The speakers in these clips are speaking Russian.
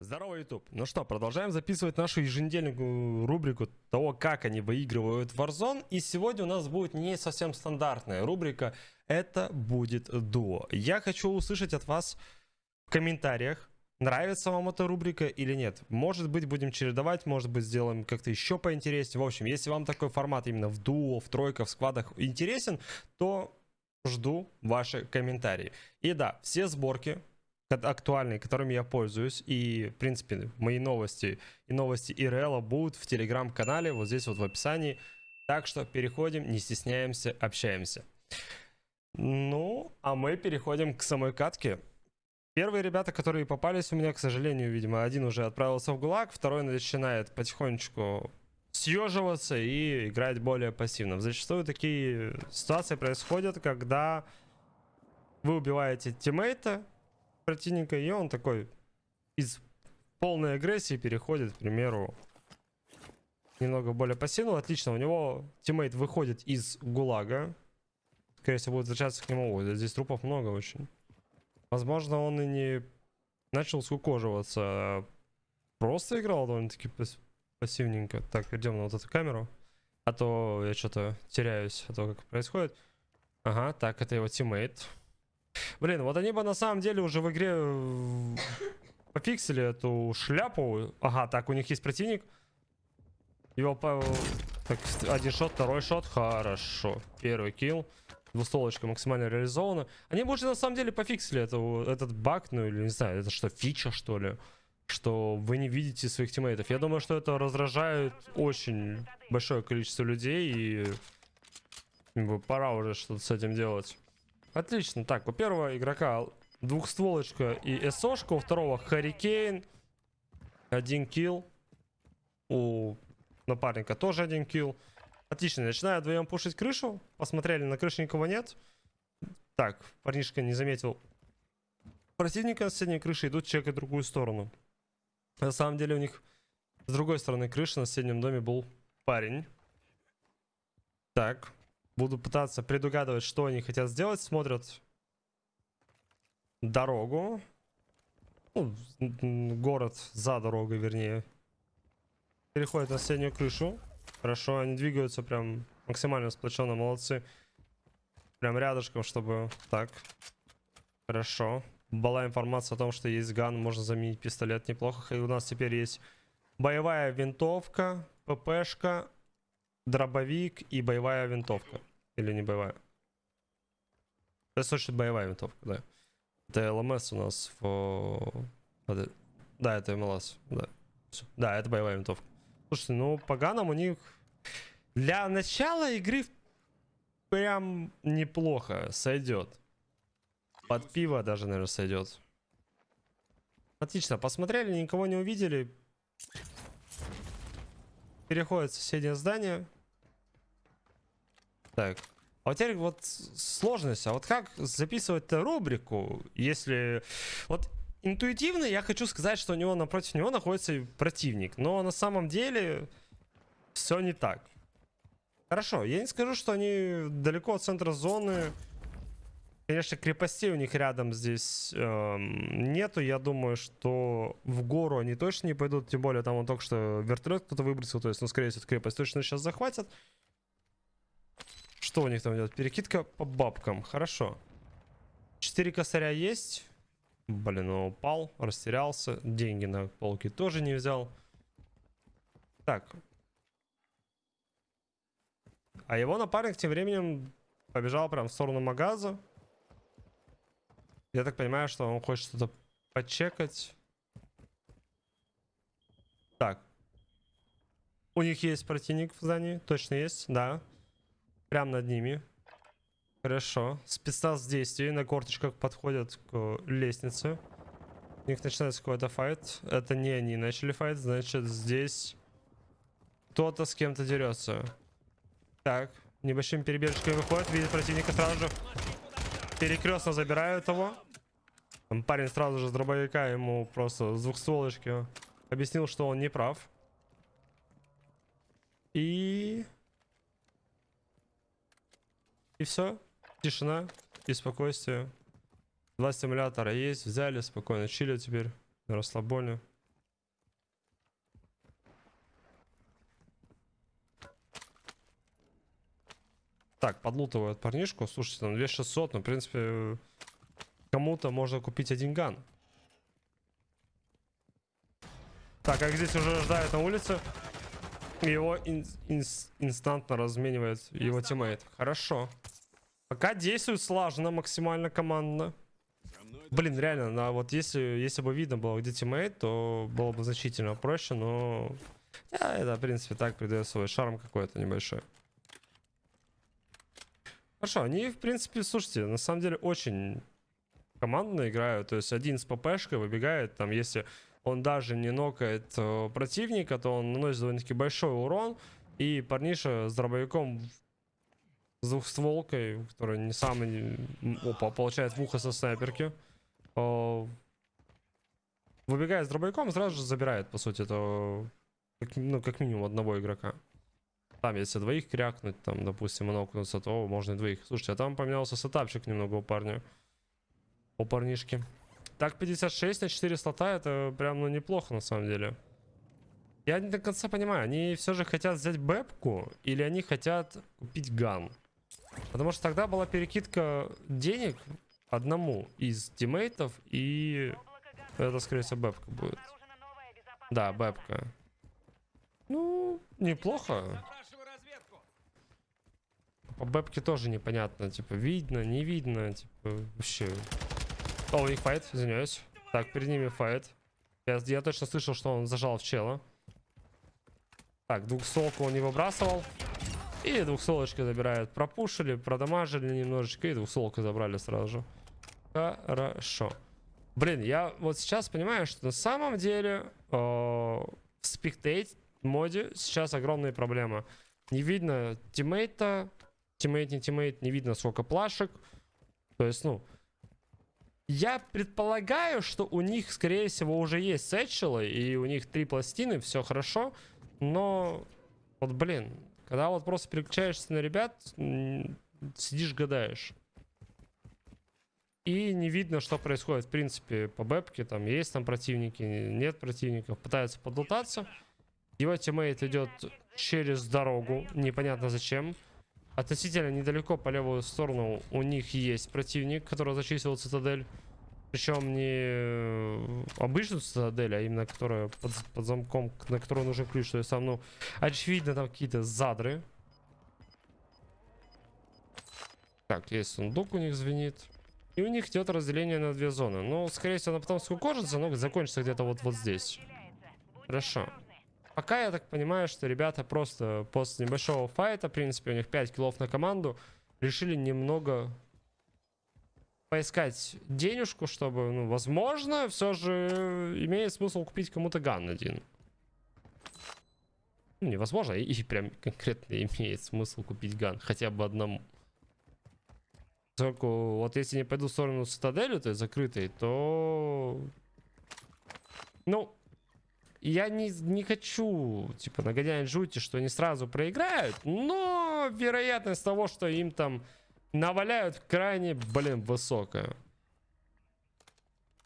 Здорово, YouTube. Ну что, продолжаем записывать нашу еженедельную рубрику того, как они выигрывают Warzone. И сегодня у нас будет не совсем стандартная рубрика. Это будет дуо. Я хочу услышать от вас в комментариях, нравится вам эта рубрика или нет. Может быть, будем чередовать, может быть, сделаем как-то еще поинтереснее. В общем, если вам такой формат именно в дуо, в тройках, в складах интересен, то жду ваши комментарии. И да, все сборки актуальные, которыми я пользуюсь, и, в принципе, мои новости и новости ИРЛ будут в телеграм-канале, вот здесь вот в описании. Так что переходим, не стесняемся, общаемся. Ну, а мы переходим к самой катке. Первые ребята, которые попались у меня, к сожалению, видимо, один уже отправился в ГУЛАГ, второй начинает потихонечку съеживаться и играть более пассивно. Зачастую такие ситуации происходят, когда вы убиваете тиммейта, противника, и он такой из полной агрессии переходит, к примеру, немного более пассивно. Отлично, у него тиммейт выходит из ГУЛАГа. Скорее всего, будет возвращаться к нему. Ой, здесь трупов много очень. Возможно, он и не начал скукоживаться, а просто играл довольно-таки пассивненько. Так, идем на вот эту камеру. А то я что-то теряюсь от того, как происходит. Ага, так, это его тиммейт. Блин, вот они бы на самом деле уже в игре э, пофиксили эту шляпу. Ага, так, у них есть противник. Его. Так, один shot, второй shot. Хорошо. Первый kill. Двустволочка максимально реализована. Они бы уже на самом деле пофиксили это, этот баг, ну или не знаю, это что, фича что ли? Что вы не видите своих тиммейтов. Я думаю, что это раздражает очень большое количество людей и пора уже что-то с этим делать. Отлично. Так, у первого игрока двухстволочка и СОшка, у второго Харикейн. Один килл. У напарника тоже один килл. Отлично, начинаю вдвоем пушить крышу. Посмотрели, на крыше никого нет. Так, парнишка не заметил противника на соседней крыше, идут чекать другую сторону. На самом деле у них с другой стороны крыши на соседнем доме был парень. Так, Буду пытаться предугадывать, что они хотят сделать. Смотрят дорогу. Ну, город за дорогой, вернее. Переходят на соседнюю крышу. Хорошо, они двигаются прям максимально сплоченно, молодцы. Прям рядышком, чтобы... Так. Хорошо. Была информация о том, что есть ган, можно заменить пистолет неплохо. И у нас теперь есть боевая винтовка, ППшка, дробовик и боевая винтовка. Или не боевая? Это точно боевая винтовка, да. Это ЛМС у нас в... Да, это МЛС, да. Да, это боевая винтовка. Слушайте, ну по ганам у них для начала игры прям неплохо сойдет. Под пиво даже, наверное, сойдет. Отлично, посмотрели, никого не увидели. Переходит в соседнее здание. Так. А вот теперь вот сложность. А вот как записывать рубрику, если... Вот интуитивно я хочу сказать, что у него напротив него находится противник. Но на самом деле все не так. Хорошо, я не скажу, что они далеко от центра зоны. Конечно, крепостей у них рядом здесь эм, нету. Я думаю, что в гору они точно не пойдут. Тем более там он только что вертолет кто-то выбросил. То есть, ну, скорее всего, крепость точно сейчас захватят. Что у них там идет? Перекидка по бабкам. Хорошо. Четыре косаря есть. Блин, он упал, растерялся. Деньги на полке тоже не взял. Так. А его напарник тем временем побежал прям в сторону магаза. Я так понимаю, что он хочет что-то почекать. Так. У них есть противник в здании? Точно есть? Да. Прям над ними. Хорошо. Спецназ в действии. На корточках подходят к лестнице. У них начинается какой-то файт. Это не они начали файт. Значит, здесь кто-то с кем-то дерется. Так. Небольшими перебежками выходит. Видит противника сразу же. Перекрестно забирают его. Там парень сразу же с дробовика ему просто с двухстволочки объяснил, что он не прав. И... И все. Тишина и спокойствие. Два стимулятора есть. Взяли, спокойно чили теперь. На расслабоне. Так, подлутывают парнишку. Слушайте, там 2600, ну, в принципе, кому-то можно купить один gun. Так, как здесь уже ждают на улице. Его ин инс инстантно разменивает его тиммейт. Хорошо. Пока действует слаженно, максимально командно. Блин, реально, на, вот если, если бы видно было, где тиммейт, то было бы значительно проще, но... Я это, в принципе, так придает свой шарм какой-то небольшой. Хорошо, они, в принципе, слушайте, на самом деле очень командно играют. То есть один с ППшкой выбегает, там, если он даже не нокает э, противника, то он наносит довольно-таки большой урон. И парниша с дробовиком с двухстволкой, который не самый... Опа, получает в ухо со снайперки. Э, выбегает с дробовиком, сразу же забирает, по сути, это... Ну, как минимум одного игрока. Там, если двоих крякнуть, там, допустим, нокнуться, то можно и двоих. Слушайте, а там поменялся сетапчик немного у парня. У парнишки. Так, 56 на 4 слота, это прям, ну, неплохо, на самом деле. Я не до конца понимаю, они все же хотят взять бэпку, или они хотят купить ган? Потому что тогда была перекидка денег одному из тиммейтов, и это, скорее всего, бэпка будет. Да, бэпка. Ну, неплохо. По бэпке тоже непонятно, типа, видно, не видно, типа, вообще. О, у них fight, извиняюсь. Так, перед ними fight. Я, я точно слышал, что он зажал в чела. Так, двухстволку он не выбрасывал. И двухстволочки забирают. Пропушили, продамажили немножечко и двухстволку забрали сразу же. Хорошо. Блин, я вот сейчас понимаю, что на самом деле э, в spectate моде сейчас огромные проблемы. Не видно тиммейта, тиммейт, не тиммейт, не видно сколько плашек. То есть, ну, я предполагаю, что у них, скорее всего, уже есть satchel ы, и у них три пластины, все хорошо. Но, вот, блин, когда вот просто переключаешься на ребят, сидишь, гадаешь. И не видно, что происходит, в принципе, по бэпке. Там есть там противники, нет противников. Пытаются подлутаться. Его тиммейт идет через дорогу, непонятно зачем. Относительно недалеко по левую сторону у них есть противник, который зачислил цитадель. Причем не э, обычную цитадель, а именно которая под, под замком, на которую нужен ключ. То есть там, ну, очевидно, там какие-то задры. Так, есть сундук у них звенит. И у них идет разделение на две зоны. Ну, скорее всего, она потом скукожится, но закончится где-то вот, вот здесь. Хорошо. Пока я так понимаю, что ребята просто после небольшого файта, в принципе, у них 5 киллов на команду, решили немного поискать денежку, чтобы, ну, возможно, все же имеет смысл купить кому-то ган один. Ну, невозможно, и, прям конкретно имеет смысл купить ган, хотя бы одному. Поскольку вот если не пойду в сторону цитадели, то есть закрытой, то... Ну, я не, не хочу, типа, нагонять жути, что они сразу проиграют, но вероятность того, что им там наваляют, крайне, блин, высокая.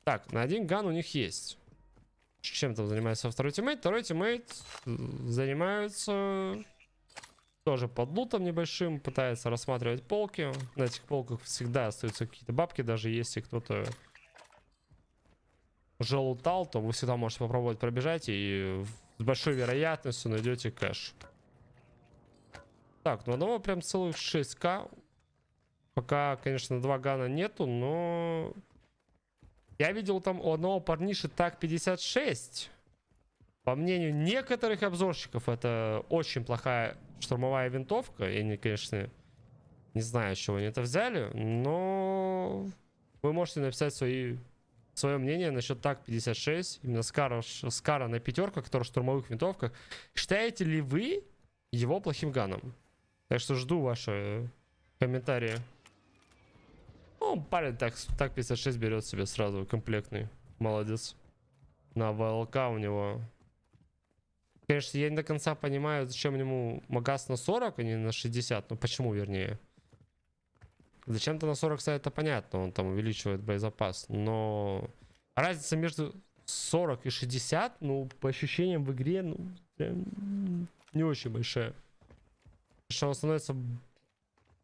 Так, на один ган у них есть. Чем там занимается второй тиммейт? Второй тиммейт занимается тоже подлутом небольшим, пытается рассматривать полки. На этих полках всегда остаются какие-то бабки, даже если кто-то уже лутал, то вы всегда можете попробовать пробежать и с большой вероятностью найдете кэш. Так, ну одного прям целых 6к. Пока, конечно, два гана нету, но... Я видел там у одного парниши так 56. По мнению некоторых обзорщиков, это очень плохая штурмовая винтовка. Я, не, конечно, не знаю, с чего они это взяли, но вы можете написать свои свое мнение насчет так 56, именно Скара, Скара на пятерка, который в штурмовых винтовках. Считаете ли вы его плохим ганом? Так что жду ваши комментарии. Ну, парень так, так 56 берет себе сразу комплектный. Молодец. На ВЛК у него. Конечно, я не до конца понимаю, зачем ему магаз на 40, а не на 60. Ну, почему, вернее. Зачем-то на 40 ставит, это понятно, он там увеличивает боезапас. Но разница между 40 и 60, ну, по ощущениям в игре, ну, прям не очень большая. Что он становится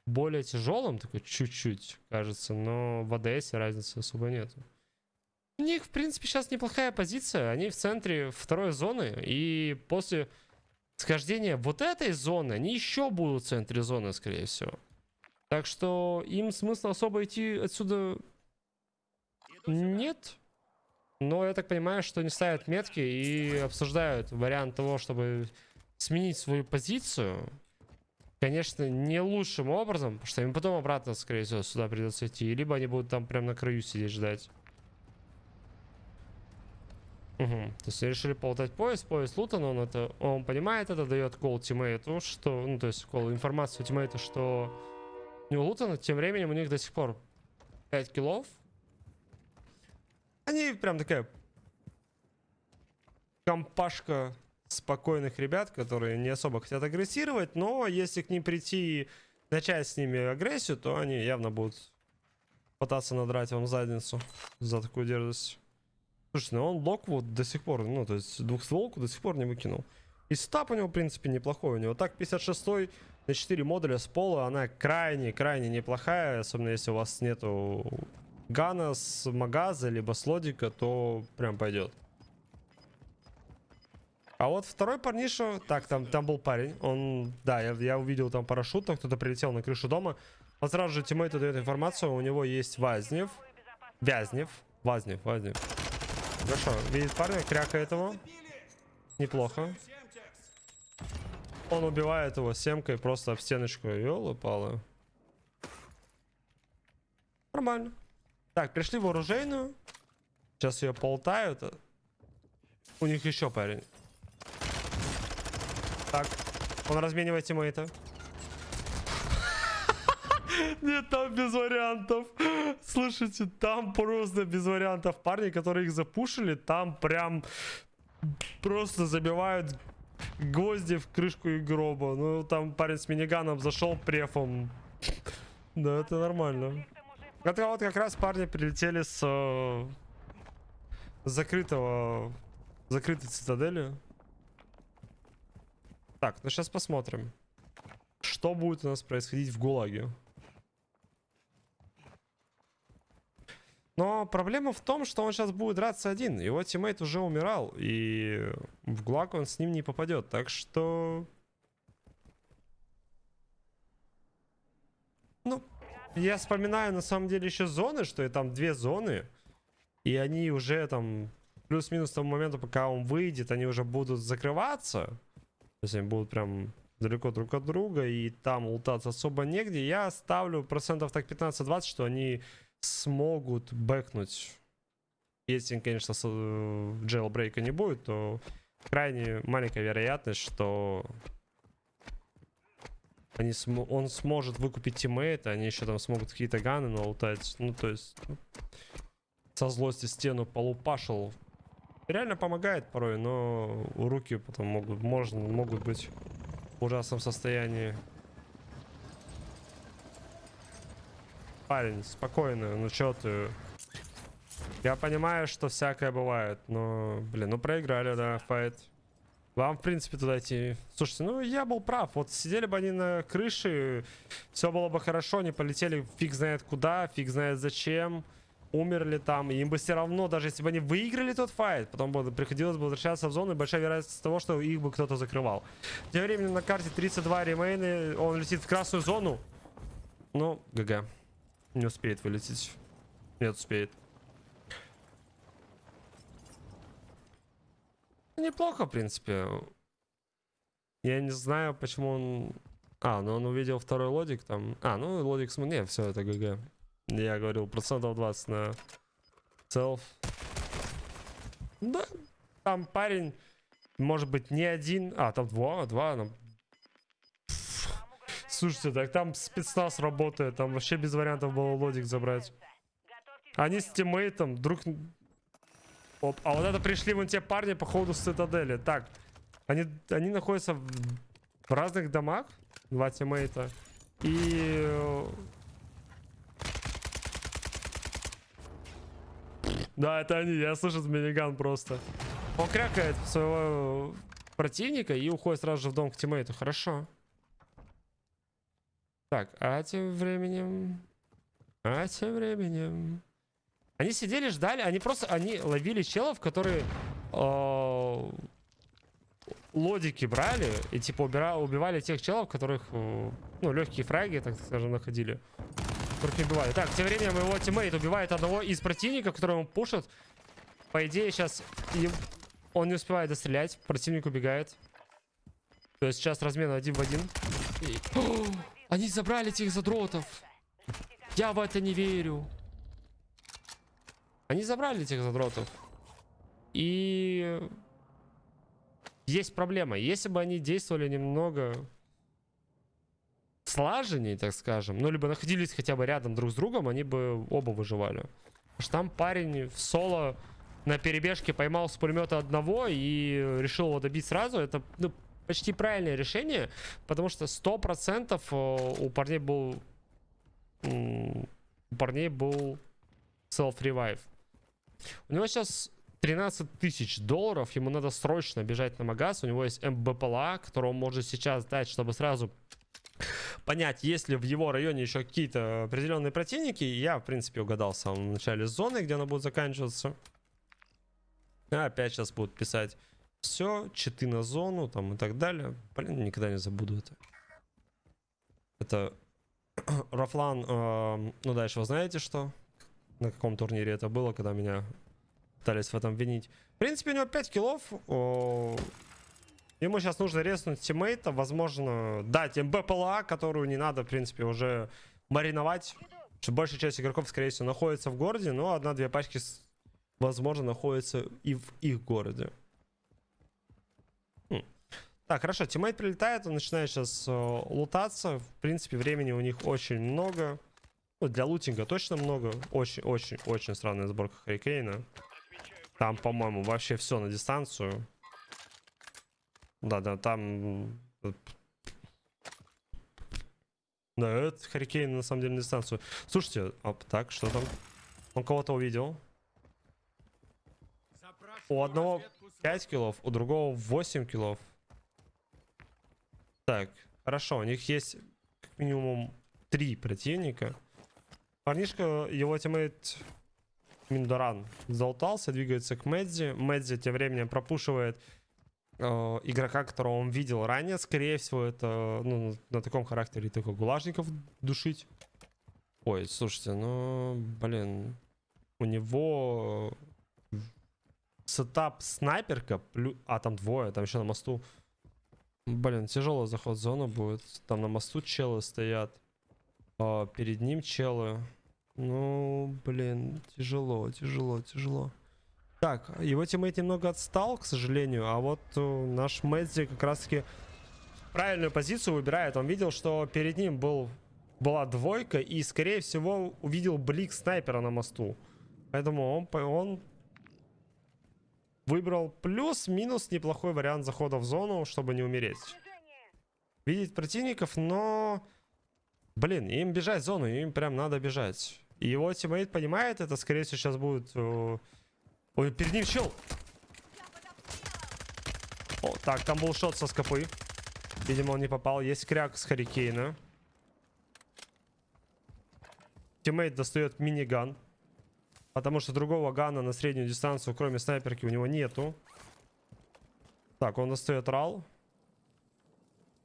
более тяжелым, такой чуть-чуть, кажется, но в АДС разницы особо нет. У них, в принципе, сейчас неплохая позиция. Они в центре второй зоны. И после схождения вот этой зоны, они еще будут в центре зоны, скорее всего. Так что им смысла особо идти отсюда нет. Но я так понимаю, что они ставят метки и обсуждают вариант того, чтобы сменить свою позицию. Конечно, не лучшим образом, потому что им потом обратно, скорее всего, сюда придется идти. Либо они будут там прям на краю сидеть ждать. Угу. То есть решили полутать пояс, пояс лутан, он это, он понимает это, дает кол тиммейту, что, ну то есть кол информацию тиммейту, что не у лутана, тем временем у них до сих пор 5 киллов. Они прям такая компашка спокойных ребят, которые не особо хотят агрессировать, но если к ним прийти и начать с ними агрессию, то они явно будут пытаться надрать вам задницу за такую дерзость. Слушайте, ну он лок вот до сих пор, ну, то есть двухстволку до сих пор не выкинул. И стап у него, в принципе, неплохой. У него так 56 на 4 модуля с пола, она крайне-крайне неплохая, особенно если у вас нету гана с магаза, либо с лодика, то прям пойдет. А вот второй парниша, так, там, там был парень, он, да, я, я увидел там парашют, там кто-то прилетел на крышу дома. Он сразу же тиммейту дает информацию, у него есть Вазнев, Вязнев, Вазнев, Вазнев. Хорошо, видит парня, крякает его. Неплохо. Он убивает его семкой просто в стеночку. Ёлы-палы. Нормально. Так, пришли в оружейную. Сейчас ее полтают. У них еще парень. Так, он разменивает тиммейта. Нет, там без вариантов. Слушайте, там просто без вариантов. Парни, которые их запушили, там прям просто забивают гвозди в крышку и гроба. Ну, там парень с миниганом зашел префом. Да, это нормально. Это вот как раз парни прилетели с э, закрытого закрытой цитадели. Так, ну сейчас посмотрим. Что будет у нас происходить в ГУЛАГе? Но проблема в том, что он сейчас будет драться один. Его тиммейт уже умирал, и в ГУЛАГ он с ним не попадет. Так что... Ну, я вспоминаю на самом деле еще зоны, что и там две зоны. И они уже там плюс-минус тому моменту, пока он выйдет, они уже будут закрываться. То есть они будут прям далеко друг от друга, и там лутаться особо негде. Я ставлю процентов так 15-20, что они смогут бэкнуть. Если, конечно, джейлбрейка не будет, то крайне маленькая вероятность, что они см он сможет выкупить тиммейта, они еще там смогут какие-то ганы налутать. Ну, то есть, ну, со злости стену полупашил. Реально помогает порой, но руки потом могут, можно, могут быть в ужасном состоянии. Парень, спокойно, ну чё ты... Я понимаю, что всякое бывает, но, блин, ну проиграли, да, файт. Вам, в принципе, туда идти. Слушайте, ну я был прав. Вот сидели бы они на крыше, все было бы хорошо, они полетели фиг знает куда, фиг знает зачем. Умерли там, им бы все равно, даже если бы они выиграли тот файт, потом бы приходилось бы возвращаться в зону, и большая вероятность того, что их бы кто-то закрывал. Тем временем на карте 32 ремейны, он летит в красную зону. Ну, ГГ. Не успеет вылететь. Нет, успеет. Неплохо, в принципе. Я не знаю, почему он... А, ну он увидел второй лодик там. А, ну лодик... См... Не, все, это GG. Я говорил, процентов 20 на self. Да, там парень, может быть, не один. А, там два, два. Там Слушайте, так там спецназ работает, там вообще без вариантов было лодик забрать. Они с тиммейтом друг... Оп, а вот это пришли вон те парни, походу, с цитадели. Так, они, они находятся в, в разных домах, два тиммейта. И... Да, это они, я слышу миниган просто. Он крякает своего противника и уходит сразу же в дом к тиммейту. Хорошо. Так, а тем временем... А тем временем... Они сидели, ждали, они просто, они ловили челов, которые э, лодики брали и типа убира, убивали тех челов, которых, э, ну, легкие фраги, так скажем, находили. Которых не убивали. Так, тем временем его тиммейт убивает одного из противников, которого он пушит. По идее, сейчас он не успевает дострелять, противник убегает. То есть сейчас размен один в один. И... Они забрали этих задротов. Я в это не верю. Они забрали этих задротов. И есть проблема. Если бы они действовали немного слаженнее, так скажем, ну, либо находились хотя бы рядом друг с другом, они бы оба выживали. Потому что там парень в соло на перебежке поймал с пулемета одного и решил его добить сразу. Это ну, почти правильное решение, потому что 100% э, у парней был... У парней был self-revive. У него сейчас 13 тысяч долларов. Ему надо срочно бежать на магаз. У него есть МБПЛА, которого он может сейчас дать, чтобы сразу понять, есть ли в его районе еще какие-то определенные противники. Я, в принципе, угадал в самом начале зоны, где она будет заканчиваться. А опять сейчас будут писать все, читы на зону там и так далее. Блин, никогда не забуду это. Это Рафлан, э, ну дальше вы знаете что? на каком турнире это было, когда меня пытались в этом винить. В принципе, у него 5 киллов. О, ему сейчас нужно резнуть тиммейта. Возможно, дать МБПЛА, которую не надо, в принципе, уже мариновать. Что большая часть игроков, скорее всего, находится в городе. Но одна-две пачки, возможно, находятся и в их городе. Так, хорошо, тиммейт прилетает, он начинает сейчас э, лутаться. В принципе, времени у них очень много. Ну, для лутинга точно много. Очень-очень-очень странная сборка Харикейна. Там, по-моему, вообще все на дистанцию. Да-да, там... Да, это Харикейн на самом деле на дистанцию. Слушайте, а, так, что там? Он кого-то увидел. У одного 5 килов, у другого 8 килов. Так, хорошо, у них есть как минимум 3 противника. Парнишка, его тиммейт Миндоран залутался, двигается к Медзи. Медзи тем временем пропушивает э, игрока, которого он видел ранее. Скорее всего, это ну, на таком характере только гулажников душить. Ой, слушайте, ну, блин, у него сетап снайперка, плюс... а там двое, там еще на мосту. Блин, тяжелый заход в зону будет. Там на мосту челы стоят. А перед ним челы. Ну, блин, тяжело, тяжело, тяжело. Так, его тиммейт немного отстал, к сожалению, а вот uh, наш Мэдзи как раз-таки правильную позицию выбирает. Он видел, что перед ним был, была двойка и, скорее всего, увидел блик снайпера на мосту. Поэтому он, он выбрал плюс-минус неплохой вариант захода в зону, чтобы не умереть. Видеть противников, но... Блин, им бежать в зону, им прям надо бежать. И его тиммейт понимает это, скорее всего, сейчас будет... Э, ой, перед ним чел! О, так, там был шот со скопы. Видимо, он не попал. Есть кряк с Харикейна. Тиммейт достает миниган. Потому что другого гана на среднюю дистанцию, кроме снайперки, у него нету. Так, он достает рал.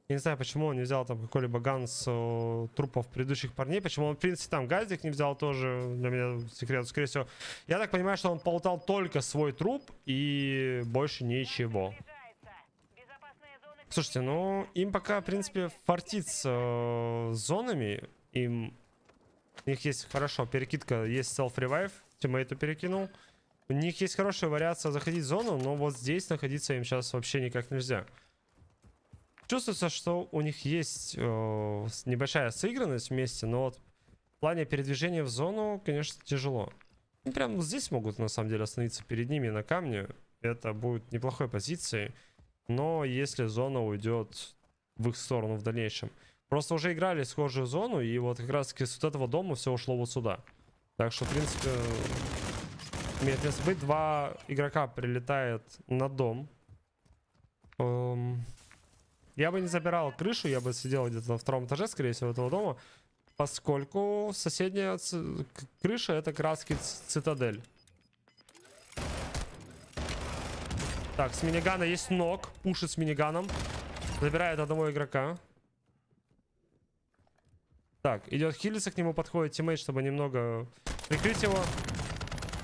Я не знаю, почему он не взял там какой-либо ган с э, трупов предыдущих парней. Почему он, в принципе, там газик не взял тоже. Для меня секрет. Скорее всего, я так понимаю, что он полутал только свой труп и больше ничего. Слушайте, ну, им пока, в принципе, фартит с э, зонами. Им... У них есть, хорошо, перекидка, есть self-revive. Тиммейту перекинул. У них есть хорошая вариация заходить в зону, но вот здесь находиться им сейчас вообще никак нельзя. Чувствуется, что у них есть э, небольшая сыгранность вместе, но вот в плане передвижения в зону, конечно, тяжело. Ну, прям здесь могут, на самом деле, остановиться перед ними на камне. Это будет неплохой позицией. Но если зона уйдет в их сторону в дальнейшем. Просто уже играли схожую зону, и вот как раз таки с вот этого дома все ушло вот сюда. Так что, в принципе, имеет место быть. Два игрока прилетает на дом. Эм... Я бы не забирал крышу, я бы сидел где-то на втором этаже, скорее всего, этого дома. Поскольку соседняя ц- крыша это краски цитадель. Так, с минигана есть ног. Пушит с миниганом. Забирает одного игрока. Так, идет хилиться, к нему подходит тиммейт, чтобы немного прикрыть его.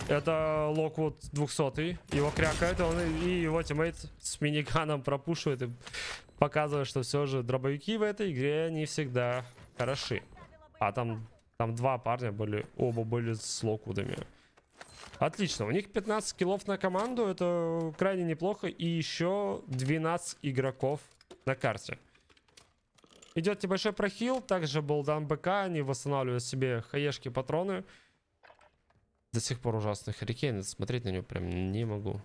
Это Локвуд 200 Его крякает, он и его тиммейт с миниганом пропушивает и показывает, что все же дробовики в этой игре не всегда хороши. А там, там два парня были, оба были с Локвудами. Отлично, у них 15 киллов на команду, это крайне неплохо. И еще 12 игроков на карте. Идет небольшой прохил, также был дан БК, они восстанавливают себе хаешки, патроны. До сих пор ужасный Харикейн, смотреть на него прям не могу.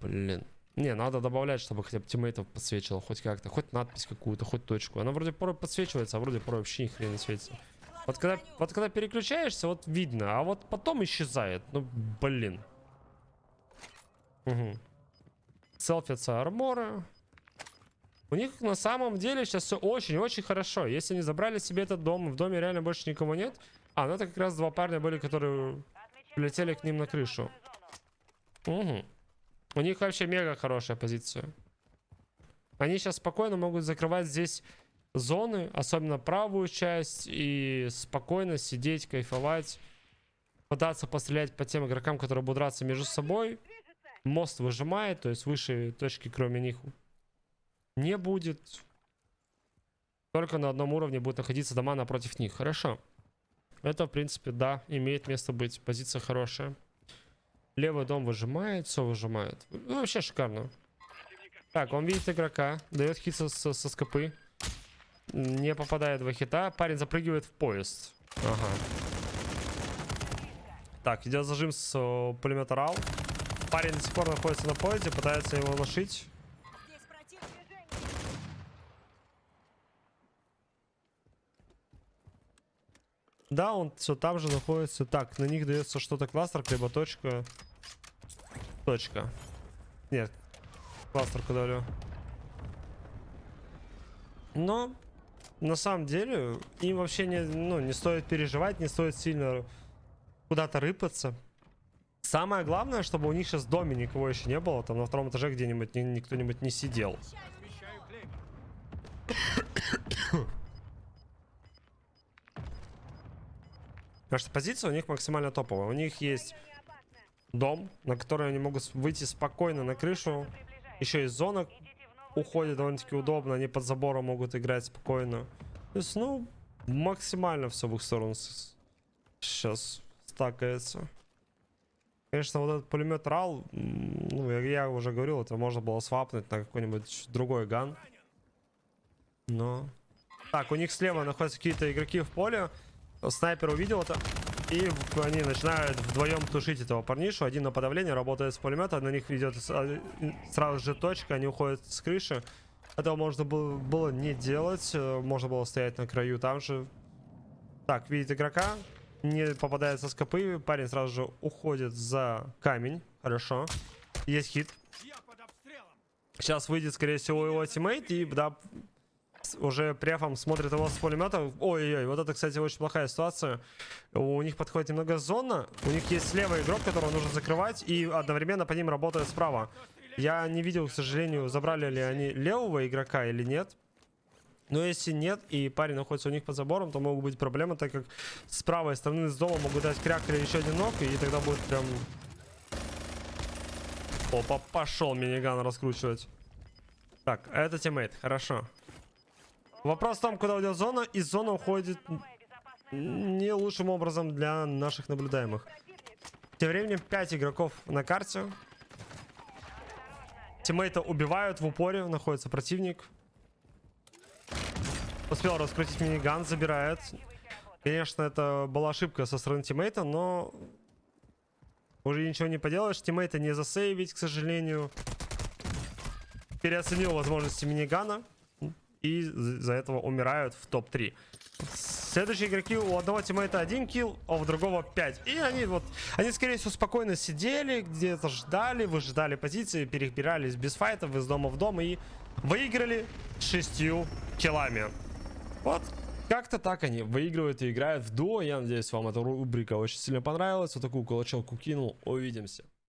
Блин. Не, надо добавлять, чтобы хотя бы тиммейтов подсвечивало хоть как-то. Хоть надпись какую-то, хоть точку. Она вроде порой подсвечивается, а вроде порой вообще ни хрена не светится. Вот когда, вот когда переключаешься, вот видно, а вот потом исчезает. Ну, блин. Угу. Селфятся арморы. У них на самом деле сейчас все очень-очень хорошо. Если они забрали себе этот дом, в доме реально больше никого нет. А, ну это как раз два парня были, которые прилетели к ним на крышу. Угу. У них вообще мега хорошая позиция. Они сейчас спокойно могут закрывать здесь зоны, особенно правую часть, и спокойно сидеть, кайфовать, пытаться пострелять по тем игрокам, которые будут драться между собой. Мост выжимает, то есть выше точки, кроме них, не будет. Только на одном уровне будут находиться дома напротив них. Хорошо. Это, в принципе, да, имеет место быть. Позиция хорошая. Левый дом выжимает, все выжимает. Ну, вообще шикарно. Так, он видит игрока, дает хит со, со, со скопы. Не попадает в хита. Парень запрыгивает в поезд. Ага. Так, идет зажим с о, пулемета РАЛ. Парень до сих пор находится на поезде, пытается его лошить. Да, он все там же находится. Так, на них дается что-то кластер, либо точка. Точка. Нет, кластер давлю. Но на самом деле им вообще не, ну, не стоит переживать, не стоит сильно куда-то рыпаться. Самое главное, чтобы у них сейчас в доме никого еще не было, там на втором этаже где-нибудь ни, ни кто-нибудь не сидел. Потому что позиция у них максимально топовая. У них есть дом, на который они могут выйти спокойно на крышу. Еще из зона уходит довольно-таки удобно. Они под забором могут играть спокойно. То есть, ну, максимально все в их сторону сейчас стакается. Конечно, вот этот пулемет РАЛ, ну, я, я уже говорил, это можно было свапнуть на какой-нибудь другой ган. Но... Так, у них слева находятся какие-то игроки в поле. Снайпер увидел это. И они начинают вдвоем тушить этого парнишу. Один на подавление работает с пулемета. На них идет с- а, сразу же точка. Они уходят с крыши. Этого можно было, было не делать. э, Можно было стоять на краю там же. Так, видит игрока. Не попадает со скопы. Парень сразу же уходит за камень. Хорошо. Есть хит. Сейчас выйдет, скорее всего, его тиммейт. И да, с- уже префом смотрит его с пулемета. Ой-ой-ой, вот это, кстати, очень плохая ситуация. У них подходит немного зона. У них есть слева игрок, которого нужно закрывать. И одновременно по ним работает справа. Я не видел, к сожалению, забрали ли они левого игрока или нет. Но если нет, и парень находится у них под забором, то могут быть проблемы, так как с правой стороны с дома могут дать кряк или еще один ног, и тогда будет прям... Опа, пошел миниган раскручивать. Так, а это тиммейт, хорошо. Вопрос в том, куда уйдет зона, и зона уходит не лучшим образом для наших наблюдаемых. Тем временем 5 игроков на карте. Тиммейта убивают в упоре, находится противник. Успел раскрутить миниган, забирает. Конечно, это была ошибка со стороны тиммейта, но уже ничего не поделаешь. Тиммейта не засейвить, к сожалению. Переоценил возможности минигана. И за этого умирают в топ-3. Следующие игроки у одного тиммейта один килл, а у другого 5. И они вот, они скорее всего спокойно сидели, где-то ждали, выжидали позиции, перебирались без файтов из дома в дом и выиграли шестью киллами. Вот как-то так они выигрывают и играют в дуо. Я надеюсь, вам эта рубрика очень сильно понравилась. Вот такую кулачелку кинул. Увидимся.